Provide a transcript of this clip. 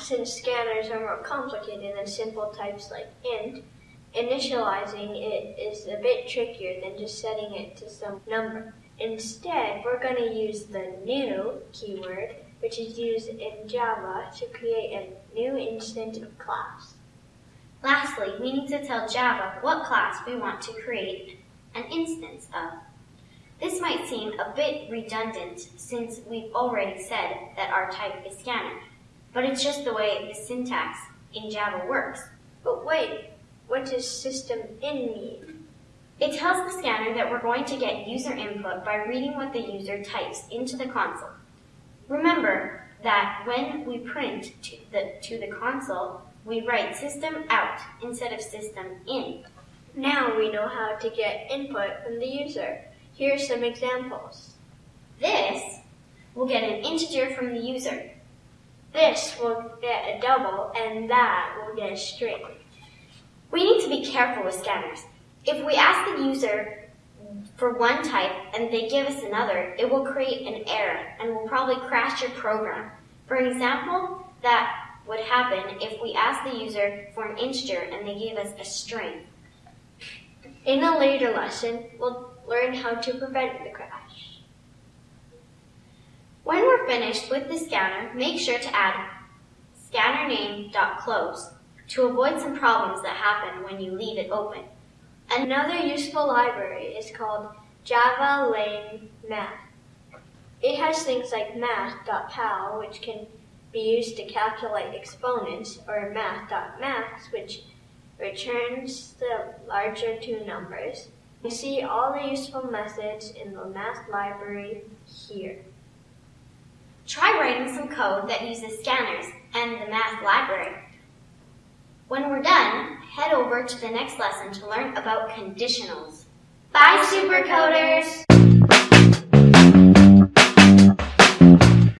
since scanners are more complicated than simple types like int, initializing it is a bit trickier than just setting it to some number. Instead, we're going to use the new keyword, which is used in Java to create a new instance of class. Lastly, we need to tell Java what class we want to create an instance of. This might seem a bit redundant since we've already said that our type is scanner, but it's just the way the syntax in Java works. But wait, what does system in mean? It tells the scanner that we're going to get user input by reading what the user types into the console. Remember that when we print to the, to the console, we write system out instead of system in. Now we know how to get input from the user. Here are some examples. This will get an integer from the user. This will get a double, and that will get a string. We need to be careful with scanners. If we ask the user for one type and they give us another, it will create an error and will probably crash your program. For example, that would happen if we asked the user for an integer and they gave us a string. In a later lesson, we'll learn how to prevent the crash. Finished with the scanner, make sure to add scannername.close to avoid some problems that happen when you leave it open. Another useful library is called Java Lang Math. It has things like math.pow, which can be used to calculate exponents, or math.max, which returns the larger two numbers. You see all the useful methods in the math library here. Code that uses scanners and the math library. When we're done, head over to the next lesson to learn about conditionals. Bye, Supercoders!